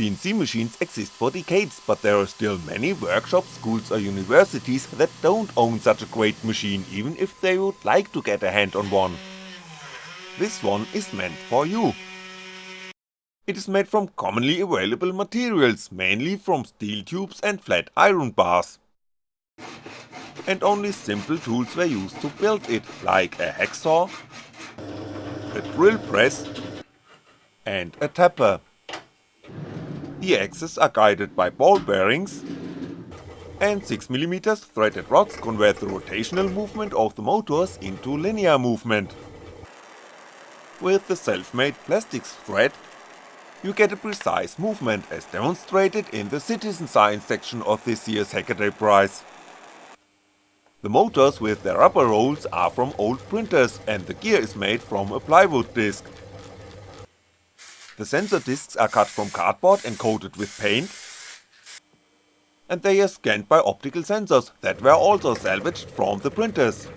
CNC machines exist for decades, but there are still many workshops, schools or universities that don't own such a great machine even if they would like to get a hand on one. This one is meant for you. It is made from commonly available materials, mainly from steel tubes and flat iron bars. And only simple tools were used to build it, like a hacksaw, a drill press and a tapper. The axes are guided by ball bearings, and 6mm threaded rods convert the rotational movement of the motors into linear movement. With the self-made plastics thread, you get a precise movement as demonstrated in the citizen science section of this year's Hackaday prize. The motors with their rubber rolls are from old printers and the gear is made from a plywood disc. The sensor discs are cut from cardboard and coated with paint, and they are scanned by optical sensors that were also salvaged from the printers.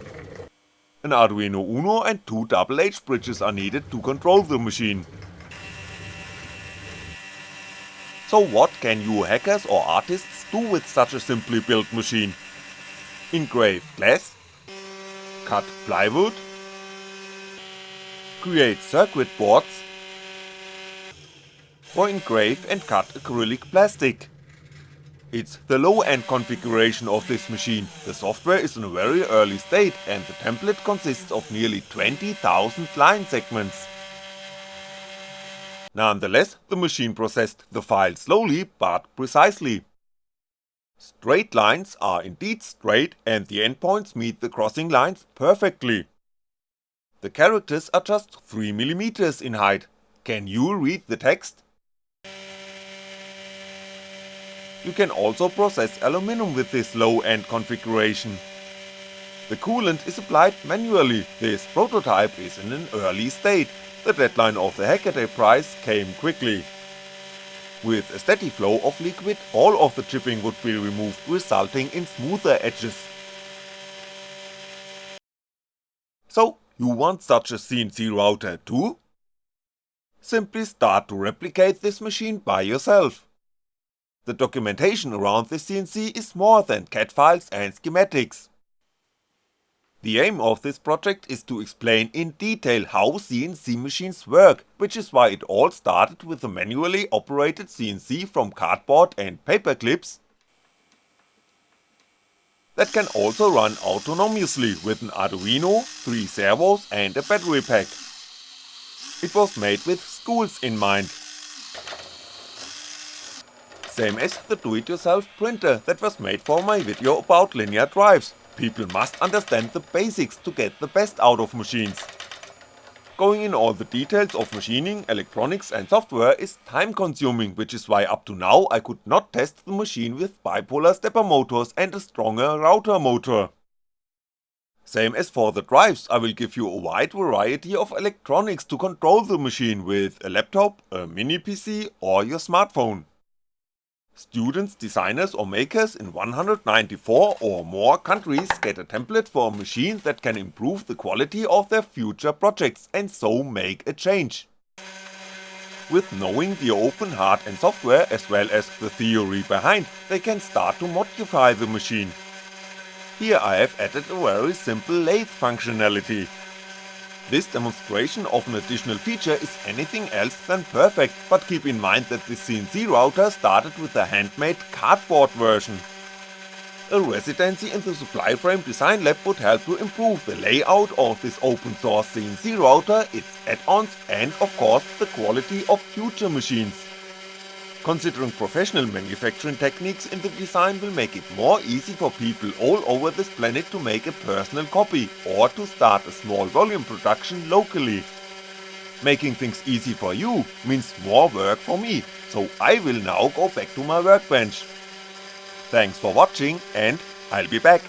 An Arduino Uno and two double H bridges are needed to control the machine. So what can you hackers or artists do with such a simply built machine? Engrave glass? Cut plywood? Create circuit boards? Or engrave and cut acrylic plastic. It's the low-end configuration of this machine, the software is in a very early state and the template consists of nearly 20,000 line segments. Nonetheless, the machine processed the file slowly but precisely. Straight lines are indeed straight and the endpoints meet the crossing lines perfectly. The characters are just 3mm in height. Can you read the text? You can also process aluminum with this low-end configuration. The coolant is applied manually, this prototype is in an early state, the deadline of the Hackaday prize came quickly. With a steady flow of liquid, all of the chipping would be removed resulting in smoother edges. So, you want such a CNC router too? Simply start to replicate this machine by yourself. The documentation around the CNC is more than CAD files and schematics. The aim of this project is to explain in detail how CNC machines work, which is why it all started with a manually operated CNC from cardboard and paper clips that can also run autonomously with an Arduino, 3 servos and a battery pack. It was made with schools in mind, same as the do-it-yourself printer that was made for my video about linear drives, people must understand the basics to get the best out of machines. Going in all the details of machining, electronics and software is time consuming which is why up to now I could not test the machine with bipolar stepper motors and a stronger router motor. Same as for the drives, I will give you a wide variety of electronics to control the machine with a laptop, a mini PC or your smartphone. Students, designers or makers in 194 or more countries get a template for a machine that can improve the quality of their future projects and so make a change. With knowing the open hard and software as well as the theory behind, they can start to modify the machine. Here I have added a very simple lathe functionality, this demonstration of an additional feature is anything else than perfect, but keep in mind that the CNC router started with a handmade cardboard version. A residency in the Supplyframe design lab would help to improve the layout of this open source CNC router, its add-ons and of course the quality of future machines. Considering professional manufacturing techniques in the design will make it more easy for people all over this planet to make a personal copy or to start a small volume production locally. Making things easy for you means more work for me, so I will now go back to my workbench. Thanks for watching and I'll be back.